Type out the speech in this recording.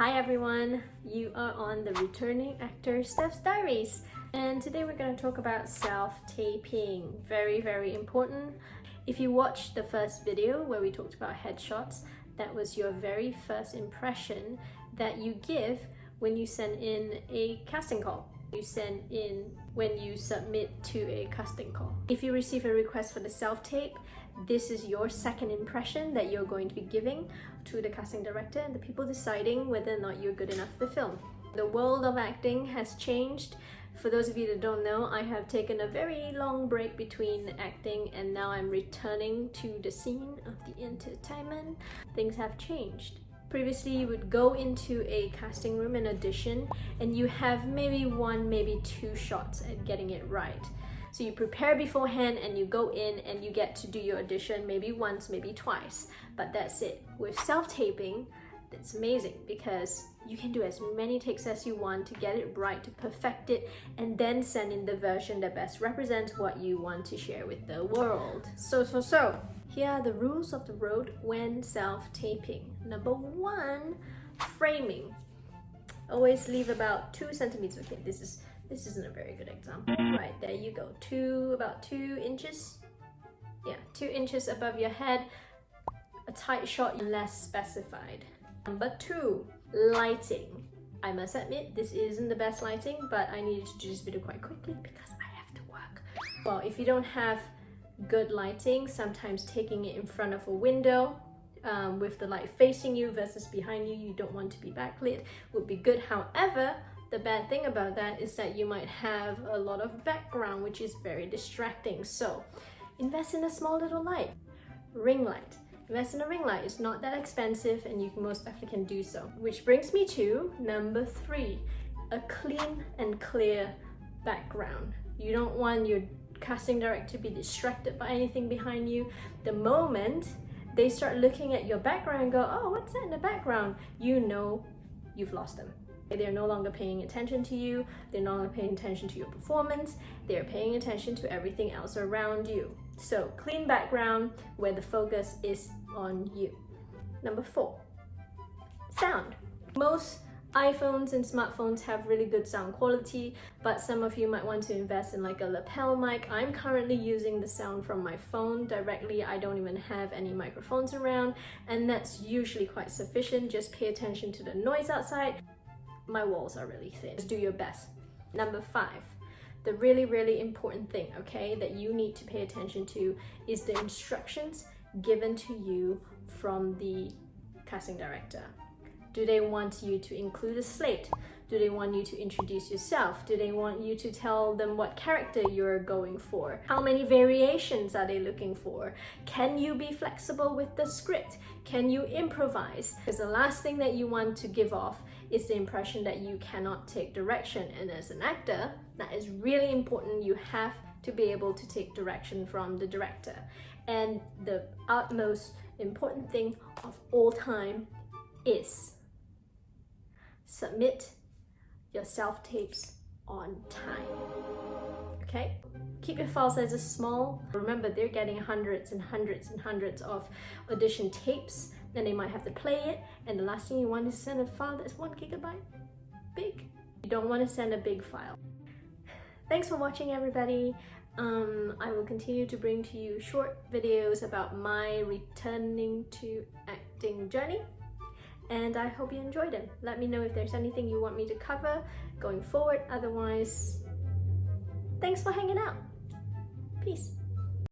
Hi everyone, you are on the returning actor Steph's Diaries and today we're going to talk about self-taping. Very, very important. If you watched the first video where we talked about headshots, that was your very first impression that you give when you send in a casting call. You send in when you submit to a casting call. If you receive a request for the self-tape, this is your second impression that you're going to be giving to the casting director and the people deciding whether or not you're good enough for the film. The world of acting has changed. For those of you that don't know, I have taken a very long break between acting and now I'm returning to the scene of the entertainment. Things have changed. Previously, you would go into a casting room and audition and you have maybe one, maybe two shots at getting it right. So you prepare beforehand and you go in and you get to do your audition maybe once, maybe twice, but that's it. With self-taping, it's amazing because you can do as many takes as you want to get it right, to perfect it, and then send in the version that best represents what you want to share with the world. So, so, so, here are the rules of the road when self-taping. Number one, framing. Always leave about two centimeters. Okay, this is this isn't a very good example. Mm. Right, there you go. Two, about two inches. Yeah, two inches above your head. A tight shot, less specified. Number two, lighting. I must admit, this isn't the best lighting, but I needed to do this video quite quickly because I have to work. Well, if you don't have good lighting, sometimes taking it in front of a window um, with the light facing you versus behind you, you don't want to be backlit, would be good. However, the bad thing about that is that you might have a lot of background, which is very distracting. So invest in a small little light, ring light. Invest in a ring light. It's not that expensive and you most definitely can do so. Which brings me to number three, a clean and clear background. You don't want your casting director be distracted by anything behind you. The moment they start looking at your background and go, oh, what's that in the background? You know you've lost them. They're no longer paying attention to you, they're no longer paying attention to your performance, they're paying attention to everything else around you. So clean background where the focus is on you. Number four, sound. Most iPhones and smartphones have really good sound quality, but some of you might want to invest in like a lapel mic. I'm currently using the sound from my phone directly. I don't even have any microphones around, and that's usually quite sufficient. Just pay attention to the noise outside my walls are really thin. Just do your best. Number five, the really, really important thing, okay, that you need to pay attention to is the instructions given to you from the casting director. Do they want you to include a slate? Do they want you to introduce yourself? Do they want you to tell them what character you're going for? How many variations are they looking for? Can you be flexible with the script? Can you improvise? Because the last thing that you want to give off is the impression that you cannot take direction. And as an actor, that is really important. You have to be able to take direction from the director. And the utmost important thing of all time is submit your self-tapes on time. Okay? Keep your file sizes small. Remember, they're getting hundreds and hundreds and hundreds of audition tapes. Then they might have to play it. And the last thing you want is send a file that's one gigabyte big. You don't want to send a big file. Thanks for watching, everybody. Um, I will continue to bring to you short videos about my returning to acting journey and I hope you enjoyed it. Let me know if there's anything you want me to cover going forward. Otherwise, thanks for hanging out. Peace.